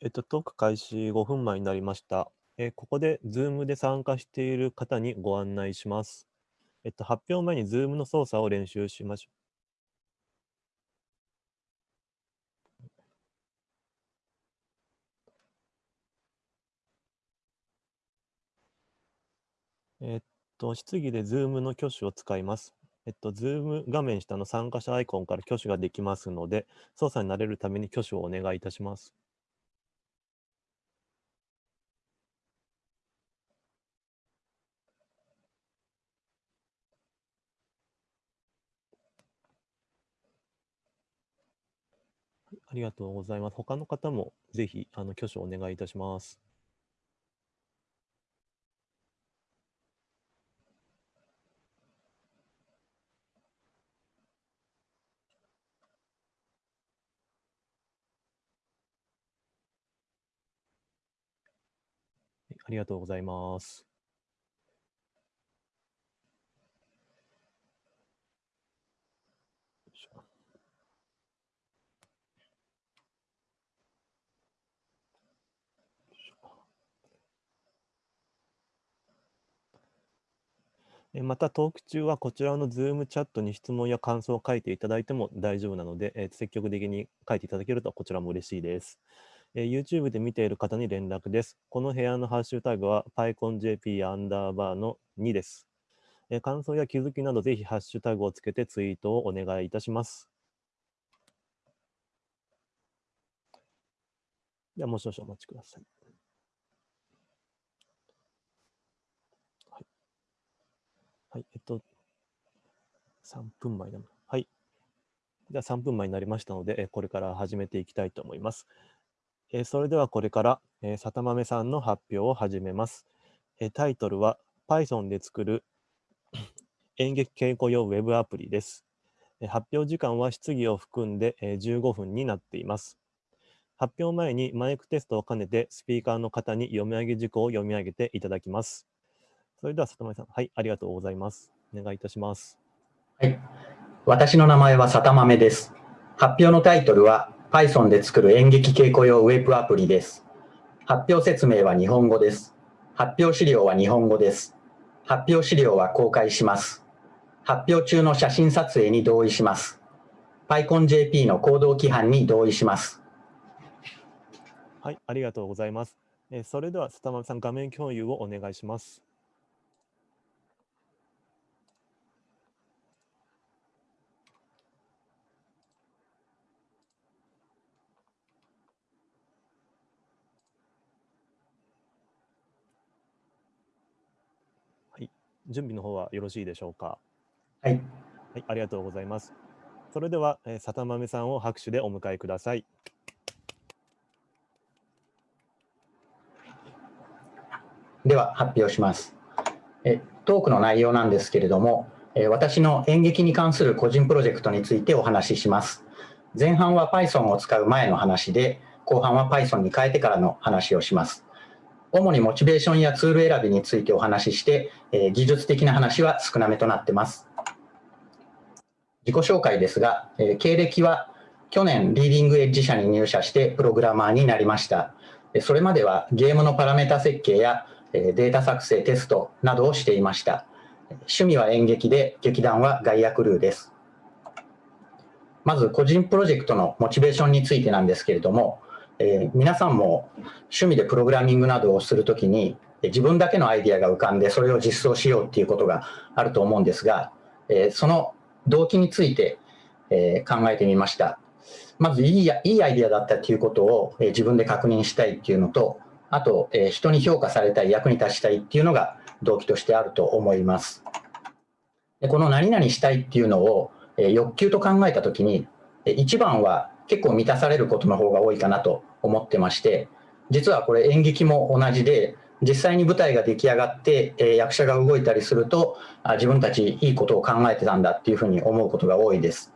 えっと、トーク開始5分前になりました。えここで Zoom で参加している方にご案内します。えっと、発表前に Zoom の操作を練習しましょう。えっと、質疑で Zoom の挙手を使います。えっと、Zoom 画面下の参加者アイコンから挙手ができますので、操作に慣れるために挙手をお願いいたします。ありがとうございます。他の方もぜひ、あの、挙手をお願いいたします。ありがとうございます。よいしょよいしょえまた、トーク中はこちらの Zoom チャットに質問や感想を書いていただいても大丈夫なので、えー積極的に書いていただけるとこちらも嬉しいです。えー YouTube で見ている方に連絡です。この部屋のハッシュタグは PyConJP アンダーバーの2です。え感想や気づきなどぜひハッシュタグをつけてツイートをお願いいたします。では、もう少々お待ちくださ。い。はい、えっと、3分前だな。はい。では3分前になりましたので、これから始めていきたいと思います。えそれではこれから、え、さたまめさんの発表を始めます。えタイトルは Python で作る 演劇稽古用ウェブアプリです。え発表時間は質疑を含んで、え15分になっています。発表前にマイクテストを兼ねてスピーカーの方に読み上げ事項を読み上げていただきます。それでは、里豆さん、はい、ありがとうございます。お願いいたします。はい。私の名前は里豆です。発表のタイトルは Python で作る演劇稽古用ウェブアプリです。発表説明は日本語です。発表資料は日本語です。発表資料は公開します。発表中の写真撮影に同意します。PyConJP の行動規範に同意します。はい、ありがとうございます。えそれでは、スタマさん、画面共有をお願いします。準備の方はよろしいでしょうか？はい。はい、ありがとうございます。それでは、えー、さたまめさんを拍手でお迎えください。では発表します。えトークの内容なんですけれども、え私の演劇に関する個人プロジェクトについてお話しします。前半は Python を使う前の話で、後半は Python に変えてからの話をします。主にモチベーションやツール選びについてお話しして、えー、技術的な話は少なめとなってます。自己紹介ですが、えー、経歴は去年リーディングエッジ社に入社してプログラマーになりました。それまではゲームのパラメータ設計やデータ作成、テストなどをしていました。趣味は演劇で、劇団はガイアクルーです。まず個人プロジェクトのモチベーションについてなんですけれども、えー、皆さんも趣味でプログラミングなどをするときに自分だけのアイディアが浮かんでそれを実装しようっていうことがあると思うんですが、えー、その動機について、えー、考えてみました。まずいいいいアイディアだったということを、え自分で確認したいっていうのと、あと、え人に評価されたい、役に立ちたいっていうのが動機としてあると思います。でこの何々したいっていうのを、え欲求と考えたときに、一番は結構満たされることの方が多いかなと思ってまして、実はこれ演劇も同じで、実際に舞台が出来上がって、え役者が動いたりするとあ、自分たちいいことを考えてたんだっていうふうに思うことが多いです。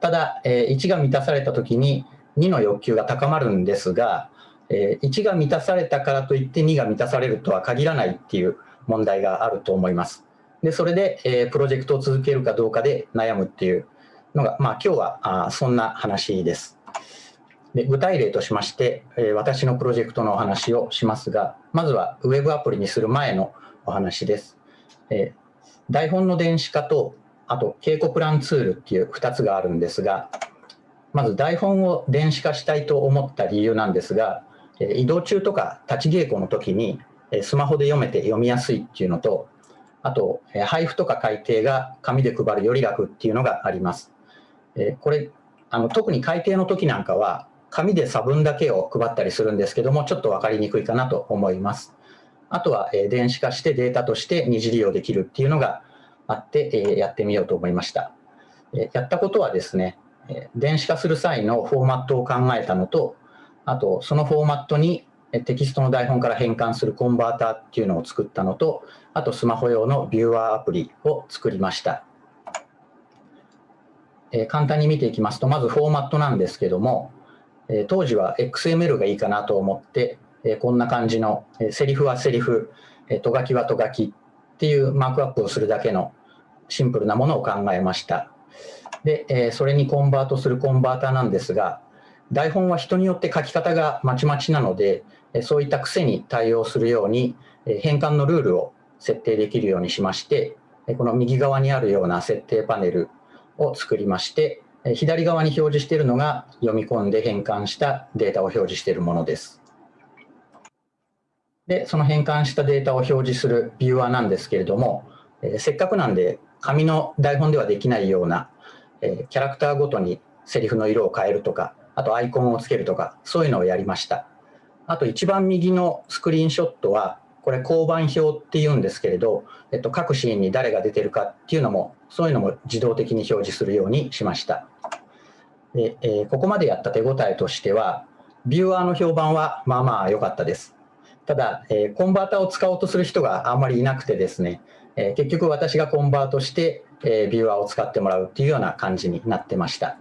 ただ、え1が満たされた時に2の欲求が高まるんですが、え1が満たされたからといって2が満たされるとは限らないっていう問題があると思います。で、それで、えプロジェクトを続けるかどうかで悩むっていうのが、まあ今日はあそんな話です。で具体例としまして、え私のプロジェクトのお話をしますが、まずはウェブアプリにする前のお話です。え台本の電子化と、あと稽古プランツールっていう2つがあるんですが、まず台本を電子化したいと思った理由なんですが、え移動中とか立ち稽古の時にえスマホで読めて読みやすいっていうのと、あと配布とか改訂が紙で配るより楽っていうのがあります。えこれあの特に改訂の時なんかは紙で差分だけを配ったりするんですけども、ちょっと分かりにくいかなと思います。あとは、え電子化してデータとして二次利用できるっていうのがあって、えやってみようと思いました。えやったことはですね、え電子化する際のフォーマットを考えたのと、あとそのフォーマットにテキストの台本から変換するコンバーターっていうのを作ったのと、あとスマホ用のビューアーアプリを作りました。え簡単に見ていきますと、まずフォーマットなんですけども、え当時は XML がいいかなと思って、えこんな感じの、えセリフはセリフ、えとがきはとがきっていうマークアップをするだけのシンプルなものを考えました。で、えそれにコンバートするコンバーターなんですが、台本は人によって書き方がまちまちなので、そういった癖に対応するように、変換のルールを設定できるようにしまして、この右側にあるような設定パネルを作りまして、左側に表示しているのが読み込んで変換したデータを表示しているものです。で、その変換したデータを表示するビューアーなんですけれども、えせっかくなんで紙の台本ではできないような、えキャラクターごとにセリフの色を変えるとか、あとアイコンをつけるとか、そういうのをやりました。あと一番右のスクリーンショットは、これ交番表っていうんですけれど、えっと、各シーンに誰が出てるかっていうのも、そういうのも自動的に表示するようにしました。でえー、ここまでやった手応えとしては、ビューアーの評判はまあまあ良かったです。ただ、えー、コンバーターを使おうとする人があんまりいなくてですね、えー、結局私がコンバートして、えビューアーを使ってもらうっていうような感じになってました。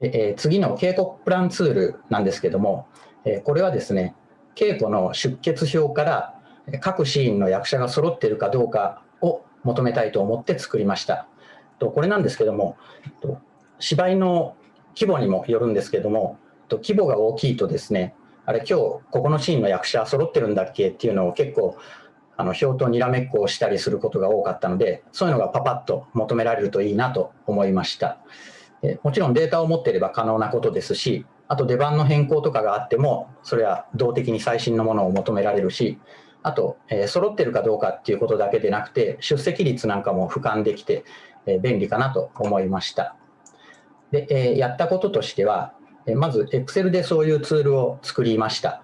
でえ次の稽古プランツールなんですけども、えこれはですね、稽古の出血表から各シーンの役者が揃っているかどうかを求めたいと思って作りました。これなんですけども、芝居の規模にもよるんですけども、規模が大きいとですね、あれ今日ここのシーンの役者揃ってるんだっけ？っていうのを結構あの表とにらめっこをしたりすることが多かったので、そういうのがパパッと求められるといいなと思いました。もちろんデータを持っていれば可能なことですし、あと出番の変更とかがあっても、それは動的に最新のものを求められるし、あと、えー、揃ってるかどうかっていうことだけでなくて、出席率なんかも俯瞰できて、えー、便利かなと思いました。で、えー、やったこととしては、えまず Excel でそういうツールを作りました。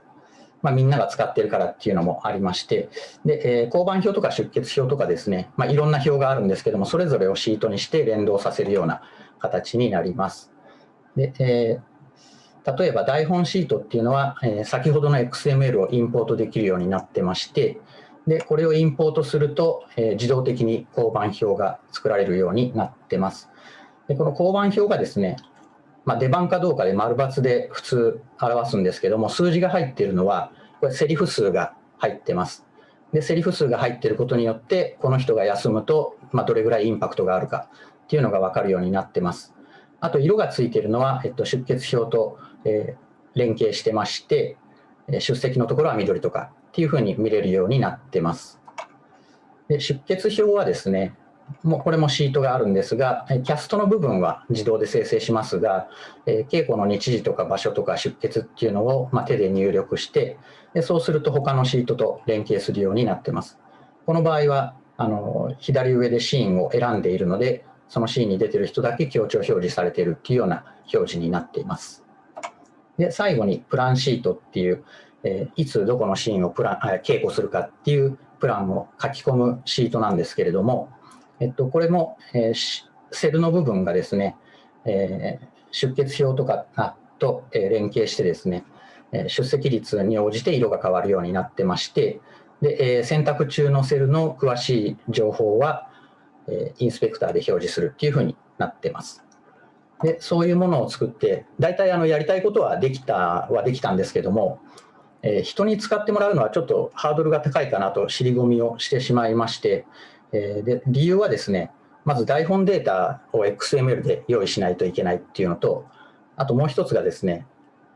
まあ、みんなが使ってるからっていうのもありまして、で、え交番表とか出血表とかですね、まあ、いろんな表があるんですけども、それぞれをシートにして連動させるような形になります。で、え例えば台本シートっていうのは、え先ほどの XML をインポートできるようになってまして、で、これをインポートすると、え自動的に交番表が作られるようになってます。で、この交番表がですね、まあ、出番かどうかで丸×で普通表すんですけども、数字が入っているのは、これセリフ数が入ってます。で、セリフ数が入っていることによって、この人が休むと、まあ、どれぐらいインパクトがあるかっていうのが分かるようになってます。あと、色がついているのは、えっと、出血表と、え、連携してまして、出席のところは緑とかっていうふうに見れるようになってます。で出血表はですね、もうこれもシートがあるんですが、キャストの部分は自動で生成しますが、え稽古の日時とか場所とか出血っていうのを、ま手で入力してで、そうすると他のシートと連携するようになってます。この場合は、あの左上でシーンを選んでいるので、そのシーンに出てる人だけ強調表示されているっていうような表示になっています。で、最後にプランシートっていう、えいつどこのシーンをプラン稽古するかっていうプランを書き込むシートなんですけれども、えっと、これも、えー、セルの部分がですね、えー、出血表とかと、え、連携してですね、え出席率に応じて色が変わるようになってまして、で、え選択中のセルの詳しい情報は、えインスペクターで表示するっていうふうになってます。で、そういうものを作って、大体あのやりたいことはできたはできたんですけども、え人に使ってもらうのはちょっとハードルが高いかなと尻込みをしてしまいまして、えで理由はですね、まず台本データを XML で用意しないといけないっていうのと、あともう一つがですね、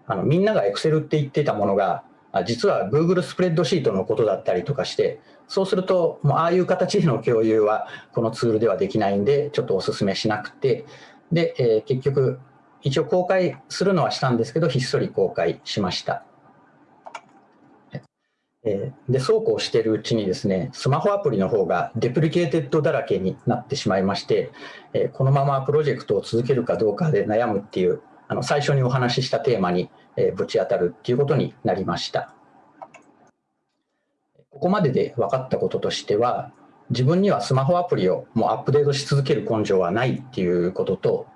あのみんなが Excel って言ってたものが、実は Google スプレッドシートのことだったりとかして、そうすると、もうああいう形での共有はこのツールではできないんで、ちょっとお勧めしなくて、で、えー、結局、一応公開するのはしたんですけど、ひっそり公開しました。え、で、そうこうしているうちにですね、スマホアプリの方が deprecated だらけになってしまいまして、え、このままプロジェクトを続けるかどうかで悩むっていう、あの最初にお話ししたテーマに、えぶち当たるっていうことになりました。ここまでで分かったこととしては、自分にはスマホアプリをもうアップデートし続ける根性はないっていうことと、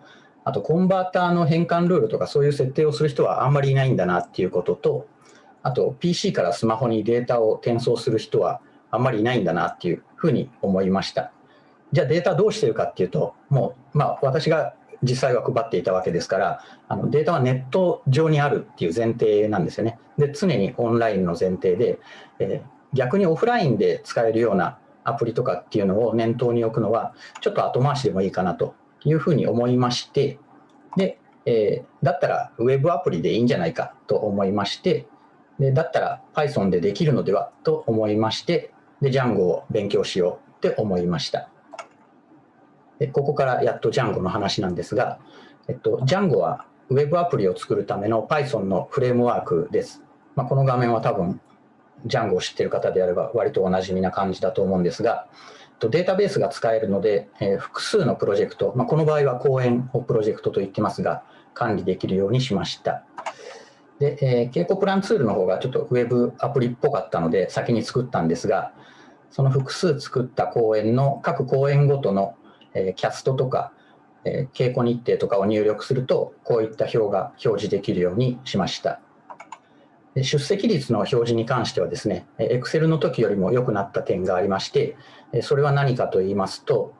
あとコンバーターの変換ルールとかそういう設定をする人はあんまりいないんだなっていうことと、あと PC からスマホにデータを転送する人はあんまりいないんだなっていうふうに思いました。じゃあデータどうしてるかっていうと、もう、まあ、私が実際は配っていたわけですから、あのデータはネット上にあるっていう前提なんですよね。で、常にオンラインの前提で、えー、逆にオフラインで使えるようなアプリとかっていうのを念頭に置くのは、ちょっと後回しでもいいかなというふうに思いまして、で、えー、だったらウェブアプリでいいんじゃないかと思いまして、でだったら Python でできるのではと思いまして、で Django を勉強しようって思いました。でここからやっと Django の話なんですが、えっと、Django は Web アプリを作るための Python のフレームワークです。まあ、この画面は多分 Django を知っている方であれば割とおなじみな感じだと思うんですが、データベースが使えるので、え、複数のプロジェクト、まあ、この場合は公園をプロジェクトと言ってますが、管理できるようにしました。で、えー、稽古プランツールの方がちょっとウェブアプリっぽかったので先に作ったんですが、その複数作った公演の各公演ごとの、え、キャストとか、え、稽古日程とかを入力すると、こういった表が表示できるようにしました。出席率の表示に関してはですね、Excel の時よりも良くなった点がありまして、それは何かと言いますと、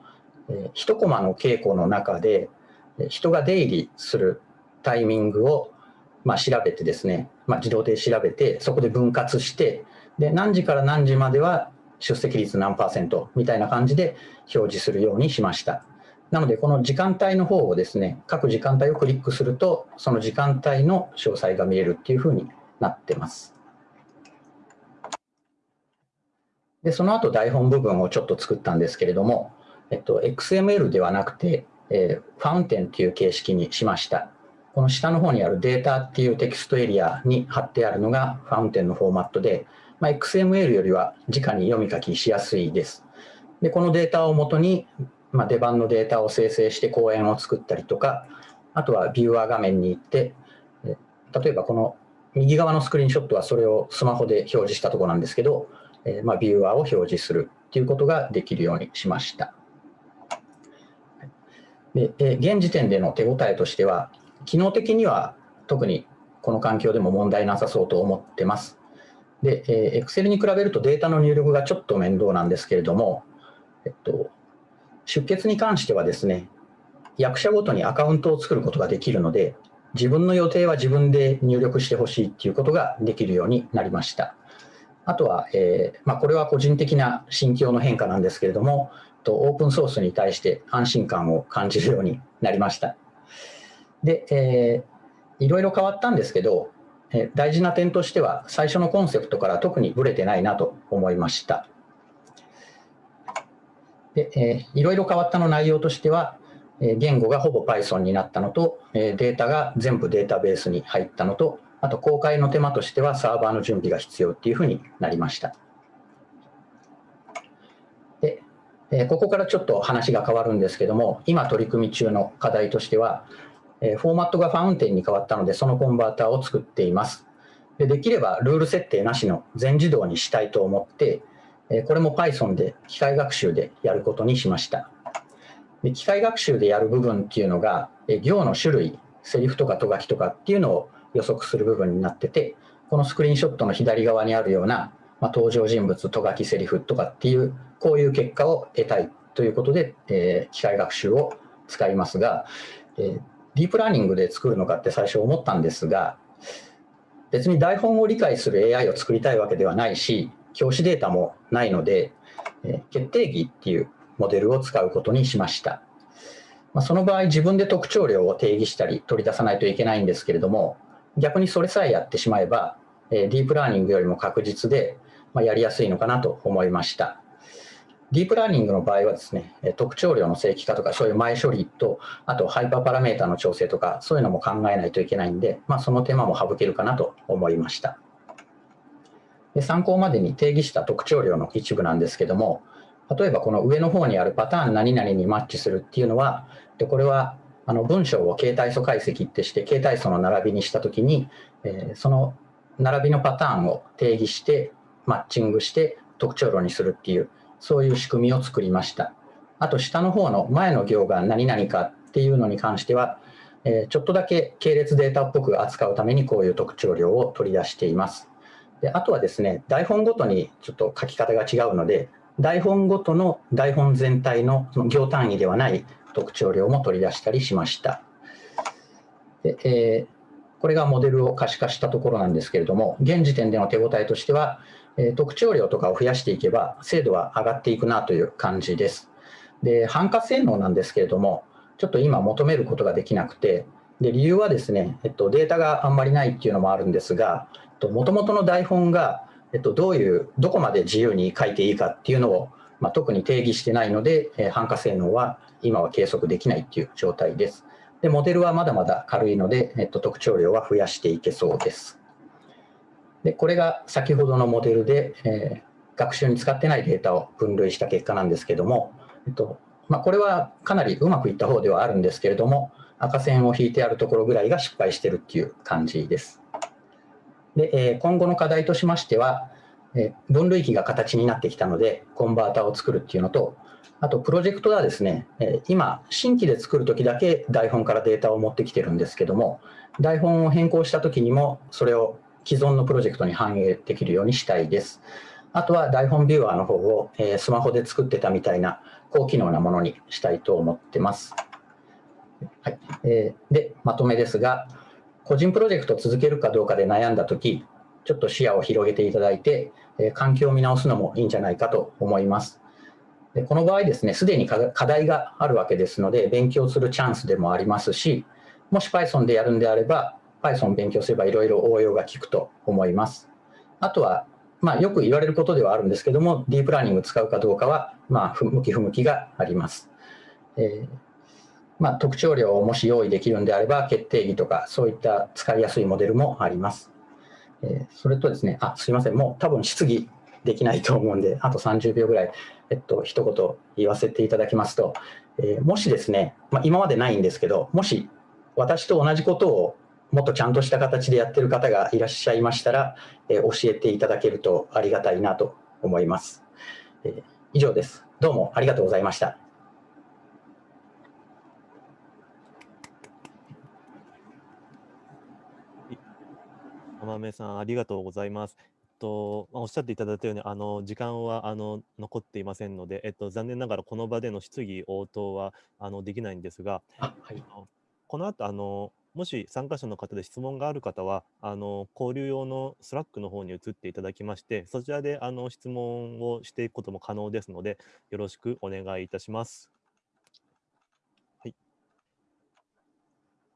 1コマの稽古の中で人が出入りするタイミングをまあ、調べてですね、まあ、自動で調べて、そこで分割して、で、何時から何時までは出席率何パーセントみたいな感じで表示するようにしました。なので、この時間帯の方をですね、各時間帯をクリックすると、その時間帯の詳細が見えるっていうふうになってます。で、その後台本部分をちょっと作ったんですけれども、えっと、XML ではなくて、えー、ファウンテンっていう形式にしました。この下の方にあるデータっていうテキストエリアに貼ってあるのがファウンテンのフォーマットで、まあ、XML よりは直に読み書きしやすいです。で、このデータをもとに、まあ、出番のデータを生成して講演を作ったりとか、あとはビューアー画面に行って、例えばこの右側のスクリーンショットはそれをスマホで表示したところなんですけど、えまあ、ビューアーを表示するということができるようにしました。で現時点での手応えとしては、機能的には特にこの環境でも問題なさそうと思ってます。で、えー、Excel に比べるとデータの入力がちょっと面倒なんですけれども、えっと、出血に関してはですね、役者ごとにアカウントを作ることができるので、自分の予定は自分で入力してほしいっていうことができるようになりました。あとは、えーまあ、これは個人的な心境の変化なんですけれども、オープンソースに対して安心感を感じるようになりました。で、えー、いろいろ変わったんですけど、えー、大事な点としては、最初のコンセプトから特にぶれてないなと思いました。で、えー、いろいろ変わったの内容としては、言語がほぼ Python になったのと、データが全部データベースに入ったのと、あと公開の手間としてはサーバーの準備が必要っていうふうになりました。で、ここからちょっと話が変わるんですけども、今取り組み中の課題としては、フォーマットがファウンテンに変わったので、そのコンバーターを作っています。でできればルール設定なしの全自動にしたいと思って、これも Python で機械学習でやることにしました。で機械学習でやる部分っていうのが、え行の種類、セリフとかと書きとかっていうのを予測する部分になってて、このスクリーンショットの左側にあるような、まあ、登場人物、と書き、セリフとかっていう、こういう結果を得たいということで、えー、機械学習を使いますが、えーディープラーニングで作るのかって最初思ったんですが、別に台本を理解する AI を作りたいわけではないし、教師データもないので、え決定義っていうモデルを使うことにしました。まあ、その場合自分で特徴量を定義したり取り出さないといけないんですけれども逆にそれさえやってしまえば、え、ディープラーニングよりも確実で、まあ、やりやすいのかなと思いました。ディープラーニングの場合はですね、特徴量の正規化とか、そういう前処理と、あとハイパーパラメータの調整とか、そういうのも考えないといけないんで、まあ、その手間も省けるかなと思いました。で参考までに定義した特徴量の一部なんですけども、例えばこの上の方にあるパターン何々にマッチするっていうのは、でこれはあの文章を形態素解析ってして、形態素の並びにしたときに、えー、その並びのパターンを定義して、マッチングして特徴量にするっていう、そういう仕組みを作りました。あと下の方の前の行が何々かっていうのに関しては、えー、ちょっとだけ系列データっぽく扱うためにこういう特徴量を取り出しています。であとはですね、台本ごとにちょっと書き方が違うので、台本ごとの台本全体のその行単位ではない特徴量も取り出したりしました。でえー、これがモデルを可視化したところなんですけれども、現時点での手応えとしては、え特徴量とかを増やしていけば精度は上がっていくなという感じです。で、反化性能なんですけれども、ちょっと今求めることができなくて、で理由はですね、えっと、データがあんまりないっていうのもあるんですが、もともとの台本が、えっと、どういう、どこまで自由に書いていいかっていうのを、まあ、特に定義してないので、えー、反化性能は今は計測できないっていう状態です。で、モデルはまだまだ軽いので、えっと、特徴量は増やしていけそうです。でこれが先ほどのモデルで、えー、学習に使ってないデータを分類した結果なんですけども、えっとまあ、これはかなりうまくいった方ではあるんですけれども、赤線を引いてあるところぐらいが失敗してるっていう感じです。で、えー、今後の課題としましては、えー、分類器が形になってきたので、コンバータを作るっていうのと、あとプロジェクトはですね、えー、今、新規で作るときだけ台本からデータを持ってきてるんですけども、台本を変更したときにも、それを既存のプロジェクトに反映できるようにしたいです。あとは台本ビューアーの方を、えー、スマホで作ってたみたいな高機能なものにしたいと思ってます。はいえー、で、まとめですが、個人プロジェクトを続けるかどうかで悩んだとき、ちょっと視野を広げていただいて、環境を見直すのもいいんじゃないかと思います。でこの場合ですね、すでに課題があるわけですので、勉強するチャンスでもありますし、もし Python でやるんであれば、Python 勉強すればいろいろ応用が効くと思います。あとは、まあ、よく言われることではあるんですけども、ディープラーニング使うかどうかは、まあ、向き不向きがあります。えー、まあ、特徴量をもし用意できるんであれば、決定義とか、そういった使いやすいモデルもあります。えー、それとですね、あ、すいません、もう多分質疑できないと思うんで、あと30秒ぐらい、えっと、一言言わせていただきますと、えー、もしですね、まあ、今までないんですけど、もし私と同じことをもっとちゃんとした形でやってる方がいらっしゃいましたら、えー、教えていただけるとありがたいなと思います。えー、以上です。どうもありがとうございました。浜目さん、ありがとうございます。と、おっしゃっていただいたように、あの時間はあの残っていませんので、えっと、残念ながらこの場での質疑応答はあのできないんですが、はい、この後あのもし参加者の方で質問がある方は、あの交流用の Slack の方に移っていただきまして、そちらであの質問をしていくことも可能ですので、よろしくお願いいたします。はい。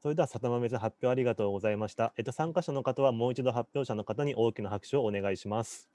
それでは、里豆さん、発表ありがとうございました。えっと、参加者の方はもう一度発表者の方に大きな拍手をお願いします。